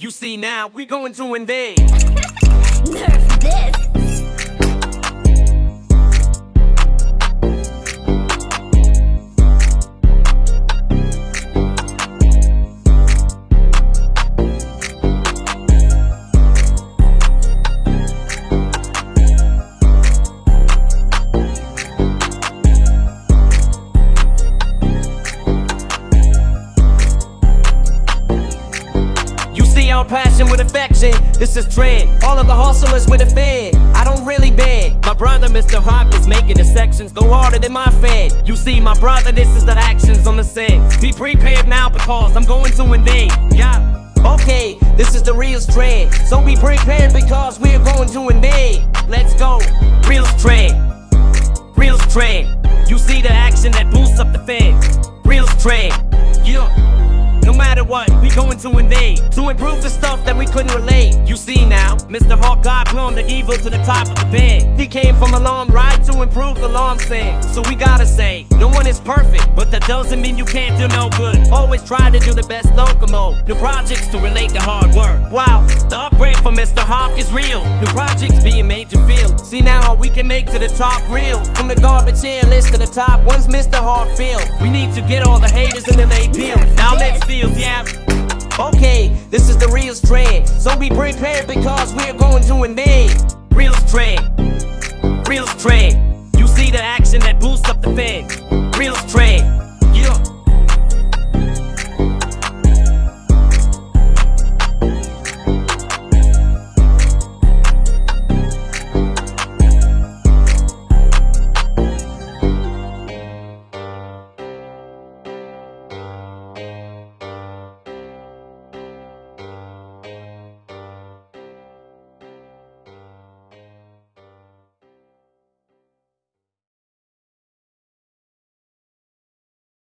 You see now, we're going to invade. Nerf this. Passion with affection. This is trend. All of the hustlers with a fan. I don't really bend. My brother, Mr. Hawk, is making the sections go harder than my fan. You see, my brother, this is the actions on the set. Be prepared now because I'm going to invade. Yeah. Okay, this is the real trend. So be prepared because we're going to invade. Let's go. Real trend. Real trend. You see the action that boosts up the fan. Real trend. What, we going to invade To improve the stuff that we couldn't relate. You see now, Mr. Hawk God glowing the evil to the top of the bed. He came from a long ride to improve the long thing So we gotta say, no one is perfect that doesn't mean you can't do no good. Always try to do the best locomote. New projects to relate to hard work. Wow, the upgrade for Mr. Hawk is real. New projects being made to feel. See now how we can make to the top real. From the garbage here list to the top One's Mr. Hawk feel? We need to get all the haters and then they peel Now let's feel, yeah. Okay, this is the real trend. So be prepared because we're going to invade Real trend Real trend